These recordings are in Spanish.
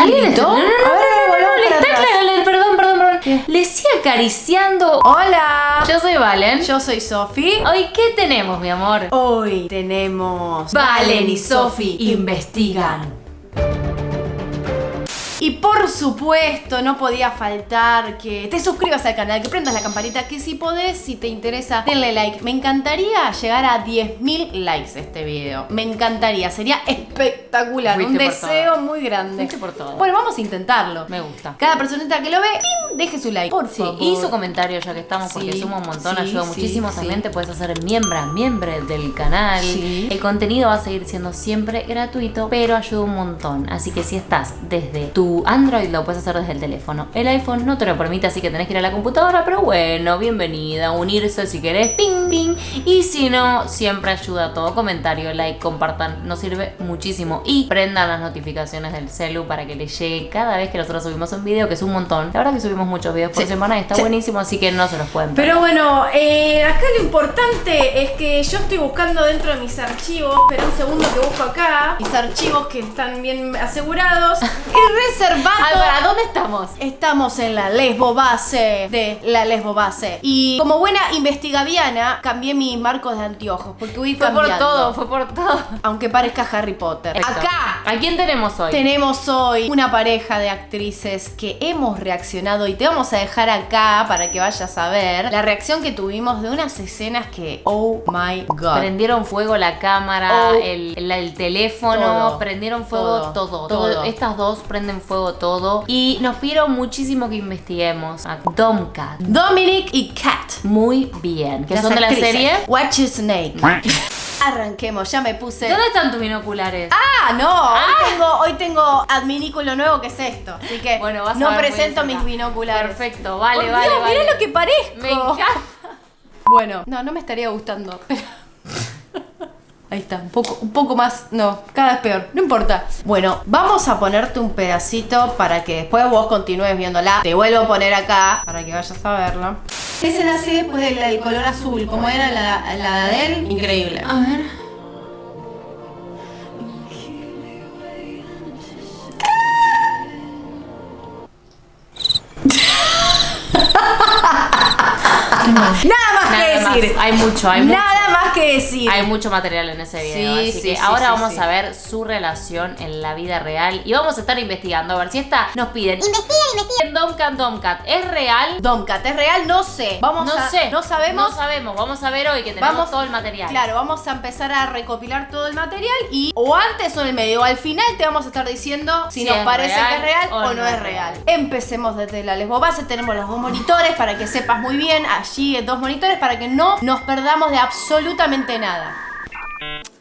¿Alguien gritó? No, no, no, A ver, no, perdón, perdón, perdón. Le sigue acariciando. Hola. Yo soy Valen. Yo soy Sofi. Hoy, ¿qué tenemos, mi amor? Hoy tenemos Valen y Sofi investigan. Y por supuesto, no podía faltar que te suscribas al canal, que prendas la campanita, que si podés, si te interesa, denle like. Me encantaría llegar a 10.000 likes este video. Me encantaría, sería espectacular. Fuiste un deseo todo. muy grande. Fuiste por todo. Bueno, vamos a intentarlo. Me gusta. Cada personita que lo ve, ¡pim! deje su like. Por Sí, favor. y su comentario ya que estamos porque Sí, suma un montón, sí, ayuda muchísimo. También te puedes hacer miembro, miembro del canal. Sí. El contenido va a seguir siendo siempre gratuito, pero ayuda un montón. Así que si estás desde tu Android, lo puedes hacer desde el teléfono. El iPhone no te lo permite, así que tenés que ir a la computadora, pero bueno, bienvenida, unirse si querés, ping, ping. Y si no, siempre ayuda todo. Comentario, like, compartan, nos sirve muchísimo. Y prendan las notificaciones del celu para que les llegue cada vez que nosotros subimos un video, que es un montón. La verdad que subimos muchos videos por Sí. semana y está Sí. buenísimo, así que no se los pueden perder. Pero bueno, eh, acá lo importante es que yo estoy buscando dentro de mis archivos, pero un segundo que busco acá, mis archivos que están bien asegurados, y Álvaro, ¿dónde estamos? Estamos en la lesbo base de la lesbo base. Y como buena investigaviana, cambié mis marcos de anteojos, porque voy Fue por todo, fue por todo. Aunque parezca Harry Potter. Perfecto. Acá ¿A quién tenemos hoy? tenemos hoy una pareja de actrices que hemos reaccionado y te vamos a dejar acá para que vayas a ver la reacción que tuvimos de unas escenas que, oh my god. Prendieron fuego la cámara, Oh. el, el- el teléfono, Todo. prendieron fuego Todo. todo, Todo. Estas dos prenden fuego todo. Y nos pidieron muchísimo que investiguemos a Domcat. Dominic y Kat. Muy bien. Que son de la serie. Watch a Snake. Arranquemos, ya me puse. ¿Dónde están tus binoculares? Ah, no, Hoy, tengo, hoy tengo adminículo nuevo que es esto. Así que Bueno, vas a no ver presento mis binoculares. Perfecto, vale, Por vale, Dios, vale. Mirá lo que parezco. Me encanta. Bueno, no, no me estaría gustando. pero- Ahí está, un poco, un poco más. No, cada vez peor. No importa. Bueno, vamos a ponerte un pedacito para que después vos continúes viéndola. Te vuelvo a poner acá para que vayas a verla. Ese nace después del, del color azul, como era la, la de él. Increíble. A ver. Nada más Nada que más. decir. Hay mucho, hay mucho. Nada que decir. Hay mucho material en ese video, Sí, así sí, que sí, ahora sí, vamos sí. a ver su relación en la vida real y vamos a estar investigando a ver si esta nos piden. Investiga, investiga. Domcat, Domcat, ¿es real? Domcat, ¿es real? No sé. Vamos no a, sé. No sabemos. No sabemos. Vamos a ver hoy que tenemos Vamos- todo el material. Claro, vamos a empezar a recopilar todo el material y o antes o en el medio o al final te vamos a estar diciendo si, Si nos parece real que es real o o, no es real. Empecemos desde la lesbo base, tenemos los dos monitores para que sepas muy bien, allí dos monitores para que no nos perdamos de absolutamente nada.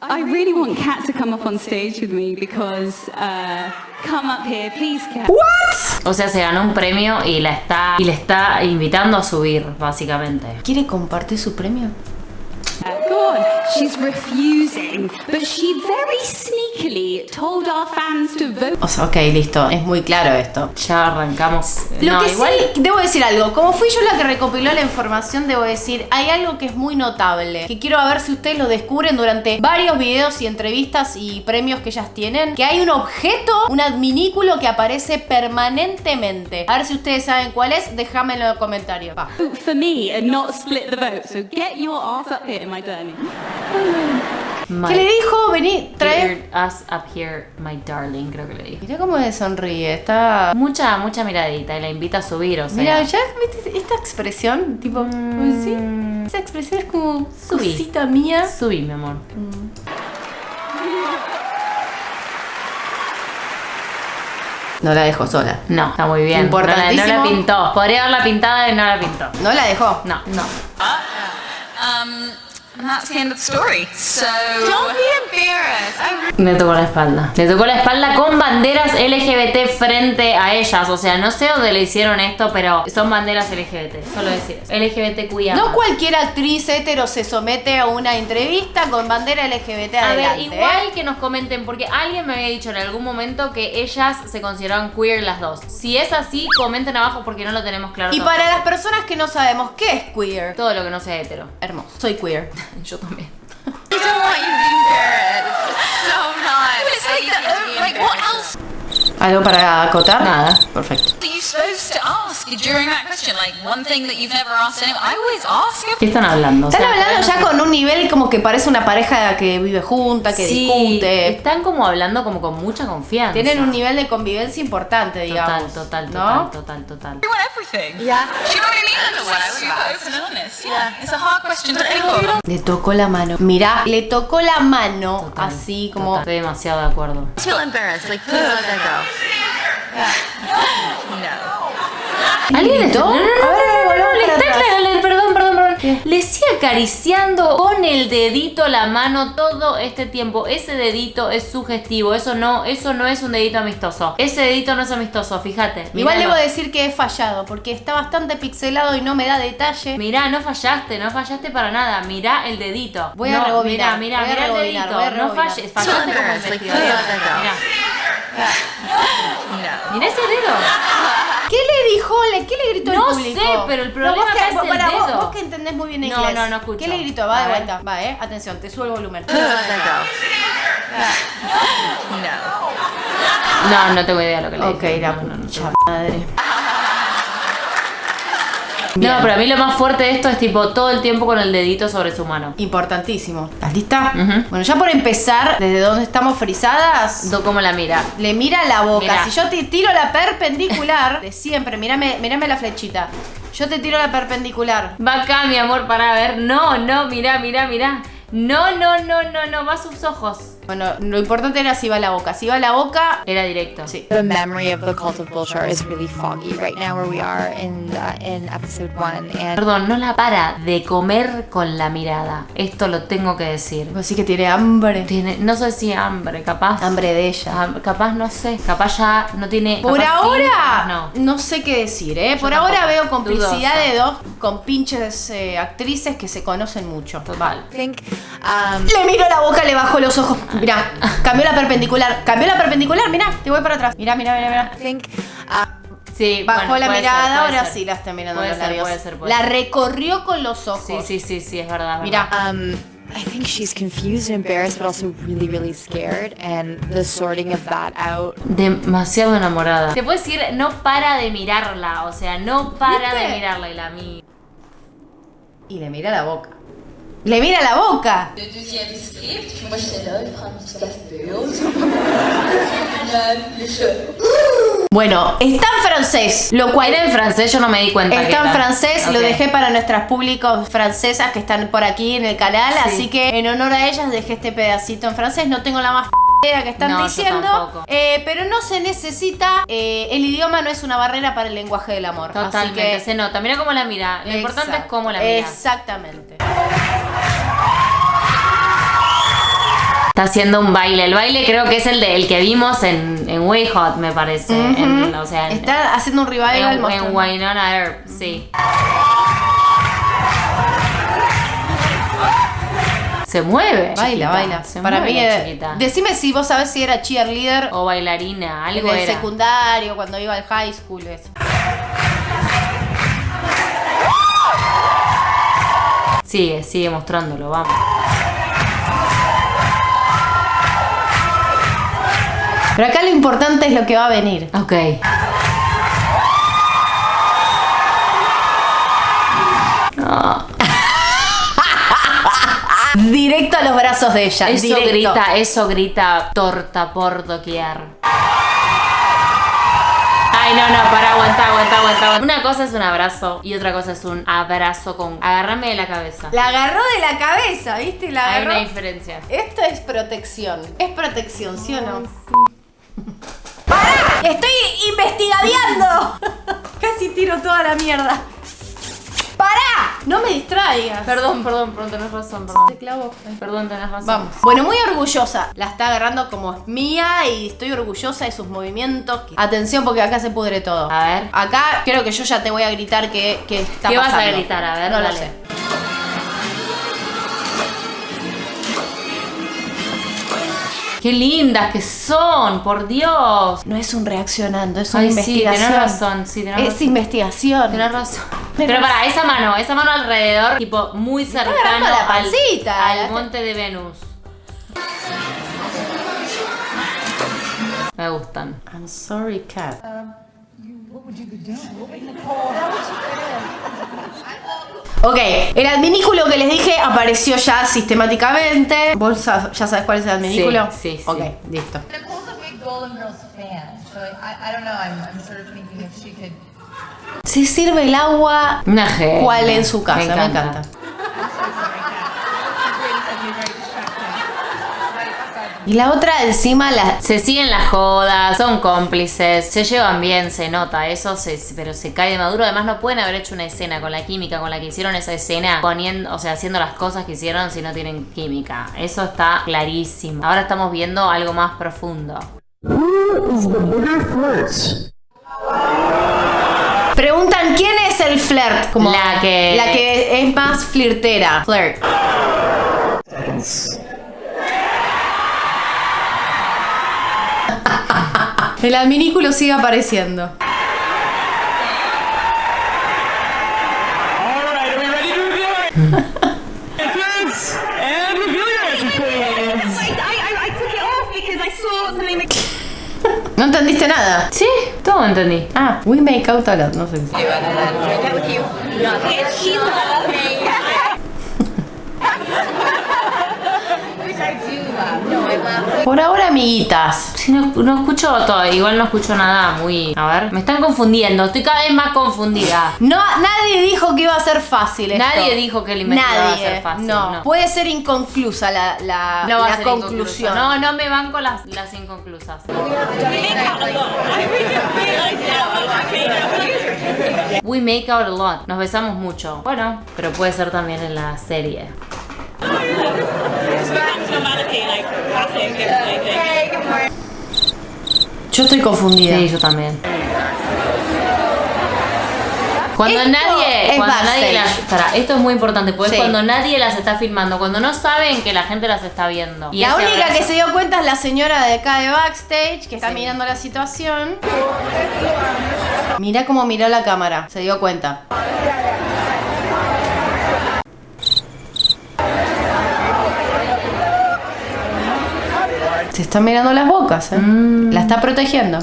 I really want Kat to come up on stage with me because uh, come up here, please, Kat. O sea, se ganó un premio y la está y le está invitando a subir, básicamente. ¿Quiere compartir su premio? On. She's refusing, but she very sneakily told our fans to vote. O sea, ok, listo, es muy claro esto. Ya arrancamos. Lo no, que igual sí, debo decir algo. Como fui yo la que recopiló la información, debo decir, hay algo que es muy notable. Que quiero ver si ustedes lo descubren durante varios videos y entrevistas y premios que ellas tienen. Que hay un objeto, un adminículo que aparece permanentemente. A ver si ustedes saben cuál es, déjamelo en los comentarios. For me and not split the vote. So get your ass up here, my darling. My ¿Qué le dijo? Vení, trae. us up here, my darling, creo que le dije. Mirá cómo le sonríe, está... Mucha, mucha miradita y la invita a subir, o sea. Mira, ya viste esta expresión, tipo, Mm. ¿sí? Esa expresión es como Subí. cosita mía. Subí, mi amor. No la dejó sola. No, está muy bien. No la, no la Importantísimo. pintó. Podría haberla pintada y no la pintó. No la dejó. No, no. Um, and that's the end of the story. So don't be embarrassed. I Le tocó la espalda. Le tocó la espalda con banderas LGBT frente a ellas. O sea, no sé dónde le hicieron esto, pero son banderas LGBT. Solo decir eso. LGBTQIA. No cualquier actriz hetero se somete a una entrevista con bandera LGBT A ver, adelante. igual ¿eh? que nos comenten, porque alguien me había dicho en algún momento que ellas se consideraban queer las dos. Si es así, comenten abajo porque no lo tenemos claro. Y para las personas que no sabemos qué es queer, Todo lo que no sea hetero. hermoso. Soy queer. Yo también. don't want you to be embarrassed. It's so nice. Like, the, like what else? ¿Algo para acotar? Nada. Perfecto. Supposed to ask during that question? Like one thing that you've never asked anyone. I always ask if ¿Qué están hablando? O Están sea, hablando todavía ya con un nivel como que parece una pareja que vive junta, que Sí, discute. están como hablando como con mucha confianza. Tienen un nivel de convivencia importante, Total, digamos. total, ¿no? total, total, total. you want everything. Yeah. Do you know what I mean? Well, I super open and honest. Yeah. It's a hard question to think of. Le tocó la mano. Mirá, le tocó la mano Total, así como. total. Estoy demasiado de acuerdo. I feel embarrassed. Like, please let that go. ¿Alguien está- No, no, no, A ver, no, no, le está le- perdón, perdón, perdón. Le sigue acariciando con el dedito la mano todo este tiempo. Ese dedito es sugestivo. Eso no, eso no es un dedito amistoso. Ese dedito no es amistoso, fíjate. Igual debo decir que he fallado porque está bastante pixelado y no me da detalle. Mirá, no fallaste, no fallaste para nada. Mirá el dedito. Voy a no, rebobinar, Mirá, mirá, voy a mirá el dedito. no falles, fallaste como embarrassed, like, investigador. Mirá. Mirá ese dedo. ¿Qué le dijo? Le- ¿Qué le gritó No el público? sé, pero el problema vos que, es vos- el vos- dedo. Vos, que entendés muy bien No, inglés. no, no escucho. ¿Qué le gritó? Va A de ver. vuelta. Va, eh. Atención, te subo el volumen. No, no tengo idea de lo que le ok, dije. la no, no, no, pucha No, pero a mí lo más fuerte de esto es tipo todo el tiempo con el dedito sobre su mano. Importantísimo. ¿Estás lista? Bueno, ya por empezar, desde donde estamos frisadas, Do cómo la mira. le mira la boca. Mirá. Si yo te tiro la perpendicular, de siempre, mírame, mírame la flechita. Yo te tiro la perpendicular. Va acá, mi amor, para ver. No, no, mirá, mirá, mirá. No, no, no, no, no, va a sus ojos. Bueno, lo importante era si va la boca. Si va la boca, Era directo. sí. The memory of the cult of Bulshar is really foggy right now where we are in uh, in episode one, and Perdón, no la para de comer con la mirada. Esto lo tengo que decir. Vos sí que tiene hambre. Tiene, no sé si hambre, capaz. Hambre de ella. Capaz, no sé. Capaz ya no tiene. Por sí, ahora, no. no. sé qué decir, ¿eh? Por tampoco. ahora veo complicidad Dudosa. de dos compinches eh, actrices que se conocen mucho. Total. Think um, Le miro la boca, le bajo los ojos. Mirá, cambió la perpendicular. Cambió la perpendicular, mirá, te voy para atrás. Mirá, mirá, mirá, mirá. Think uh, Sí, Bajó bueno, la mirada, ser, ahora ser. sí la está mirando Puede los ser, labios. puede ser, puede la recorrió con los ojos. Sí, sí, sí, sí, es verdad. es Mirá. verdad. um, I think she's confused and embarrassed, but also really, really scared, and the sorting of that out. Demasiado enamorada. Te puedo decir, no para de mirarla. O sea, no para ¿Viste? de mirarla y la mí. Y le mira la boca. ¡Le mira la boca! Le deuxième script, moi j'étais là, il fera un petit café. Le jeu. Bueno, está en francés, lo cual Era en francés, yo no me di cuenta. Está en francés, lo dejé para nuestras públicos francesas que están por aquí en el canal, Sí. así que en honor a ellas dejé este pedacito en francés. No tengo la más idea que están No, diciendo, eh, pero no se necesita. eh, el idioma no es una barrera para el lenguaje del amor. Totalmente, así que, se nota. Mira cómo la mira. Lo importante es cómo la mira. Exactamente. Está haciendo un baile. El baile creo que es el de el que vimos en, en Way Hot, me parece. En- o sea, en, Está haciendo un revival en, en Winona Earp, sí. Se mueve. Baila, chiquita, baila. Se Para mueve mí, la eh, chiquita. decime si vos sabés si era cheerleader O bailarina, en algo el era. secundario, cuando iba al high school. Eso. Sigue, sigue mostrándolo, vamos. Pero acá lo importante es lo que va a venir. Ok. Directo a los brazos de ella. eso directo. grita, eso grita torta por doquier. Ay, no, no, para, aguanta, aguanta, aguanta. Una cosa es un abrazo y otra cosa es un abrazo con. Agarrame de la cabeza. La agarró de la cabeza, ¿viste? La Hay agarró. una diferencia. Esto es protección. Es protección, ¿sí o no? ¡Pará! ¡Estoy investigando! Casi tiro toda la mierda. ¡Pará! No me distraigas. Perdón, perdón, perdón, tenés razón, perdón. Te clavo. Perdón, tenés razón. Vamos. Bueno, muy orgullosa. La está agarrando como es mía y estoy orgullosa de sus movimientos. Atención porque acá se pudre todo. A ver. Acá creo que yo ya te voy a gritar que, que está ¿Qué vas a gritar? A ver, no lo sé. Qué lindas que son, por Dios. No es un reaccionando, es una Ay, sí, investigación. tenés razón, sí, tenés Es razón. investigación. Tienes razón. Pero- Pero para esa mano, esa mano alrededor, tipo muy cercano la al- pancita. al, monte de Venus. Me gustan. I'm sorry, cat. Ok, el adminículo que les dije apareció ya sistemáticamente. ¿Vos ya sabes cuál es el adminículo? Sí, sí, sí. Ok, listo. Nicole's a big Golden Girls fan, so I, I don't know. I'm, I'm sort of thinking if she could. Se sirve el agua Una genia. cual en su casa, me encanta. Y la otra encima la... Se siguen las jodas, son cómplices, se llevan bien, se nota, eso se, pero se cae de maduro. Además, no pueden haber hecho una escena con la química con la que hicieron esa escena, poniendo, o sea, haciendo las cosas que hicieron si no tienen química. Eso está clarísimo. Ahora estamos viendo algo más profundo. Preguntan quién es el flirt. Como La que- La que es más flirtera. Flirt. El adminículo sigue apareciendo. No entendiste nada. Sí, todo entendí. Ah, we make out a lot, no sé. Por ahora, amiguitas. Sí, no, no escucho todo, igual no escucho nada muy... A ver, me están confundiendo, estoy cada vez más confundida. No, nadie dijo que iba a ser fácil esto. Nadie dijo que el invento iba a ser fácil, No. no. puede ser inconclusa la, la, No conclusión. No, no me banco las, las inconclusas. We make out a lot. Nos besamos mucho. Bueno, pero puede ser también en la serie. Yo estoy confundida. Sí, yo también. Cuando Esto nadie, es cuando nadie las, para, esto es muy importante, porque Sí. es cuando nadie las está filmando, cuando no saben que la gente las está viendo. Y La única abrazo- que se dio cuenta es la señora de acá de backstage que está mirando la situación. Mira cómo miró la cámara, se dio cuenta. Se están mirando las bocas, ¿eh? La está protegiendo.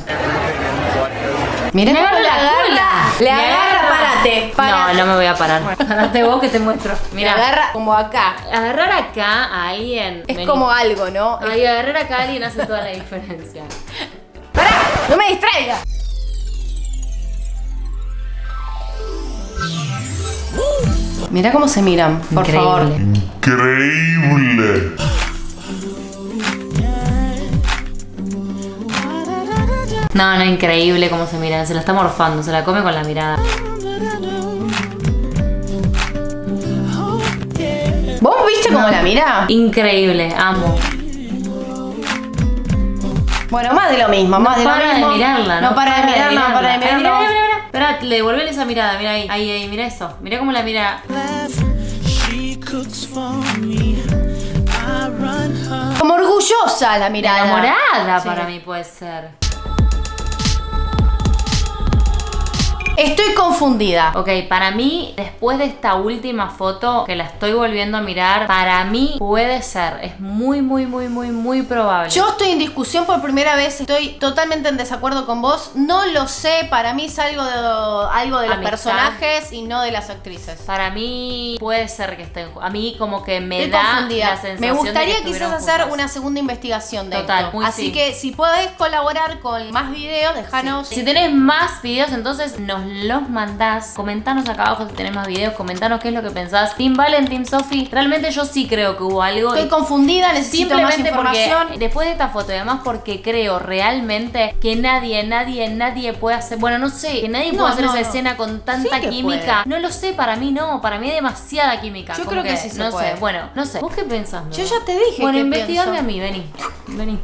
Mira Me cómo agarra le la agarra. cola. Le agarra, agarra. párate. No, párate. no me voy a parar. Parate vos que te muestro. Le Mira, agarra como acá. agarrar acá a alguien. Es vení. como algo, ¿no? Ay, agarrar acá a alguien hace toda la diferencia. ¡Pará! ¡No me distraiga! Mira cómo se miran, por Increíble. favor. Increíble. No, no, increíble cómo se miran. Se la está morfando, se la come con la mirada. ¿Vos viste cómo la mira? Increíble, amo. Bueno, más de lo mismo, más de lo para mismo. de mirarla, No para de mirarla, no para de Ay, mira, mirarla. mira, mira, mira. Espera, le devolvele esa mirada, mira ahí, ahí, ahí, mira eso. Mira cómo la mira. Como orgullosa la mirada. Enamorada Sí. para mí puede ser. Estoy confundida. Ok, para mí, después de esta última foto que la estoy volviendo a mirar, para mí puede ser. Es muy, muy, muy, muy, muy probable. Yo estoy en discusión por primera vez, estoy totalmente en desacuerdo con vos. No lo sé, para mí es algo de, algo de los Amistad. personajes y no de las actrices. Para mí puede ser que estén. A mí como que me Estoy da confundida. la sensación Me de gustaría que quizás hacer juntas. una segunda investigación de Total, esto. muy Así sí. que si podés colaborar con más videos, déjanos. Si tenés más videos, entonces nos los mandás. Comentanos acá abajo si tenés más videos. Comentanos qué es lo que pensás. Team Valen, Team Sophie. Realmente yo sí creo que hubo algo. Estoy confundida, necesito más Simplemente porque información. después de esta foto y además porque creo realmente que nadie, nadie, nadie puede hacer, bueno, no sé, que nadie No, puede hacer no, esa no. escena con tanta Sí que química. No lo sé, para mí no, para mí hay demasiada química. Yo Como creo que sí se No puede. sé, bueno, no sé. ¿Vos qué pensás? Yo ya te dije Bueno, investigame a mí, vení. Vení.